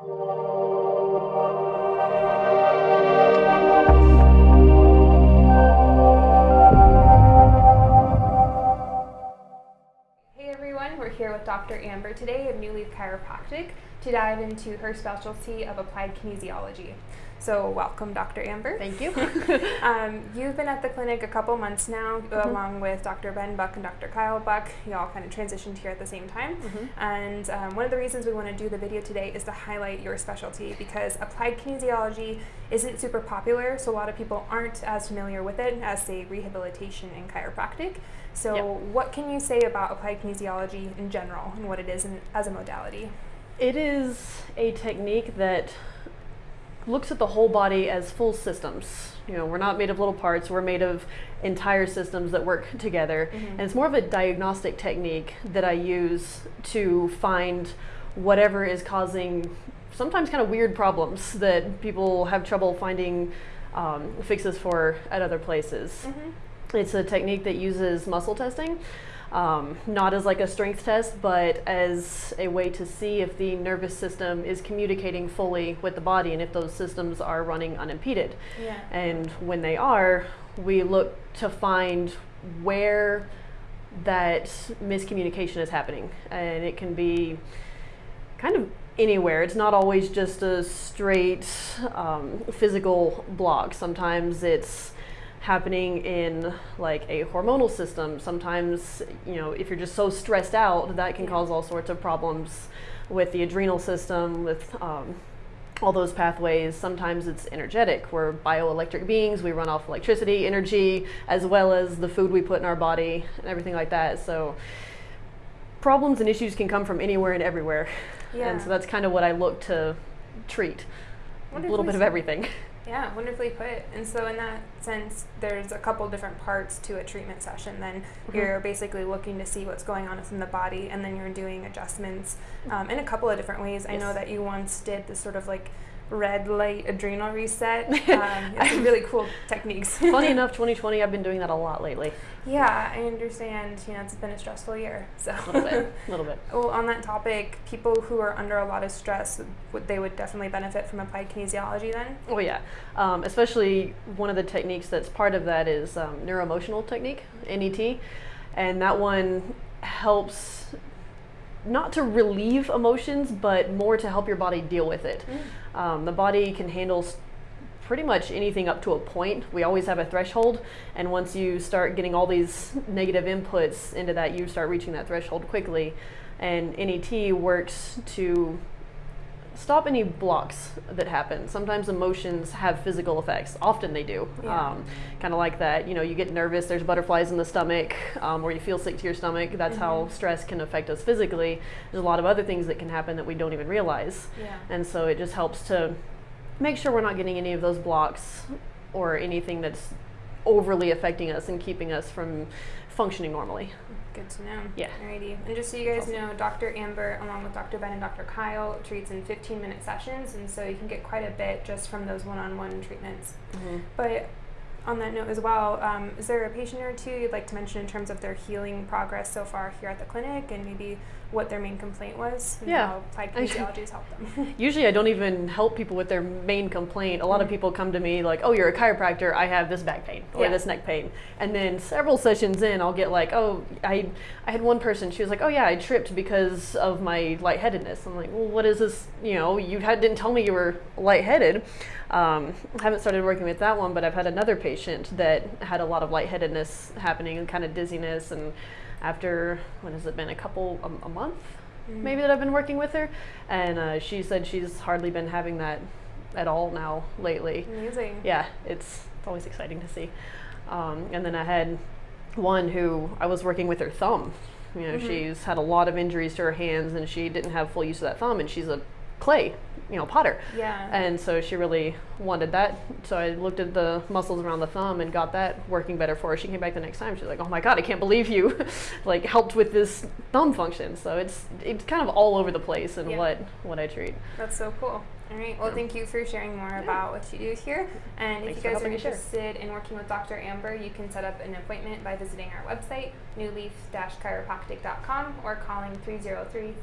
Hey everyone, we're here with Dr. Amber today of New Leaf Chiropractic to dive into her specialty of applied kinesiology. So, welcome, Dr. Amber. Thank you. um, you've been at the clinic a couple months now, mm-hmm. along with Dr. Ben Buck and Dr. Kyle Buck. You all kind of transitioned here at the same time. Mm-hmm. And um, one of the reasons we want to do the video today is to highlight your specialty because applied kinesiology isn't super popular, so a lot of people aren't as familiar with it as, say, rehabilitation and chiropractic. So, yep. what can you say about applied kinesiology in general and what it is in, as a modality? It is a technique that looks at the whole body as full systems. You know, we're not made of little parts, we're made of entire systems that work together. Mm-hmm. And it's more of a diagnostic technique that I use to find whatever is causing sometimes kind of weird problems that people have trouble finding um, fixes for at other places. Mm-hmm. It's a technique that uses muscle testing um, not as like a strength test, but as a way to see if the nervous system is communicating fully with the body and if those systems are running unimpeded. Yeah. And when they are, we look to find where that miscommunication is happening. And it can be kind of anywhere. It's not always just a straight um, physical block. Sometimes it's happening in like a hormonal system. Sometimes, you know, if you're just so stressed out, that can cause all sorts of problems with the adrenal system, with um, all those pathways. Sometimes it's energetic. We're bioelectric beings. We run off electricity, energy, as well as the food we put in our body and everything like that. So problems and issues can come from anywhere and everywhere. Yeah. And so that's kind of what I look to treat. A little bit of everything. Yeah, wonderfully put. And so, in that sense, there's a couple different parts to a treatment session. Then mm-hmm. you're basically looking to see what's going on within the body, and then you're doing adjustments um, in a couple of different ways. Yes. I know that you once did this sort of like red light adrenal reset. Um, it's really cool techniques. Funny enough, 2020, I've been doing that a lot lately. Yeah, I understand. You know, it's been a stressful year. So a little bit, a little bit. Well, on that topic, people who are under a lot of stress, would they would definitely benefit from applied kinesiology then? Oh yeah, um, especially one of the techniques that's part of that is um, neuroemotional technique, NET, and that one helps not to relieve emotions, but more to help your body deal with it. Mm. Um, the body can handle pretty much anything up to a point. We always have a threshold, and once you start getting all these negative inputs into that, you start reaching that threshold quickly. And NET works to stop any blocks that happen. Sometimes emotions have physical effects. Often they do. Yeah. Um, kind of like that. You know, you get nervous. There's butterflies in the stomach, um, or you feel sick to your stomach. That's mm-hmm. how stress can affect us physically. There's a lot of other things that can happen that we don't even realize. Yeah. And so it just helps to make sure we're not getting any of those blocks or anything that's overly affecting us and keeping us from functioning normally. Good to know. Yeah. Alrighty. And just so you guys awesome. know, Dr. Amber, along with Dr. Ben and Dr. Kyle, treats in 15 minute sessions, and so you can get quite a bit just from those one on one treatments. Mm-hmm. But on that note as well, um, is there a patient or two you'd like to mention in terms of their healing progress so far here at the clinic and maybe what their main complaint was and yeah. how applied kinesiology has helped them? Usually I don't even help people with their main complaint. A lot mm-hmm. of people come to me like, oh, you're a chiropractor, I have this back pain or yeah. this neck pain. And then several sessions in, I'll get like, oh, I, I had one person, she was like, oh yeah, I tripped because of my lightheadedness. I'm like, well, what is this? You know, you had, didn't tell me you were lightheaded. Um, I haven't started working with that one, but I've had another patient that had a lot of lightheadedness happening and kind of dizziness. And after, what has it been, a couple, a, a month mm-hmm. maybe that I've been working with her. And uh, she said she's hardly been having that at all now lately. Amazing. Yeah, it's, it's always exciting to see. Um, and then I had one who I was working with her thumb. You know, mm-hmm. she's had a lot of injuries to her hands and she didn't have full use of that thumb, and she's a clay, you know, potter. Yeah. And so she really wanted that. So I looked at the muscles around the thumb and got that working better for her. She came back the next time. She's like, "Oh my god, I can't believe you, like helped with this thumb function." So it's it's kind of all over the place in yeah. what what I treat. That's so cool. All right. Well, thank you for sharing more about what you do here. And Thanks if you guys are interested in working with Dr. Amber, you can set up an appointment by visiting our website, newleaf-chiropractic.com, or calling 303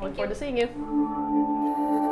Thank Look forward to seeing you.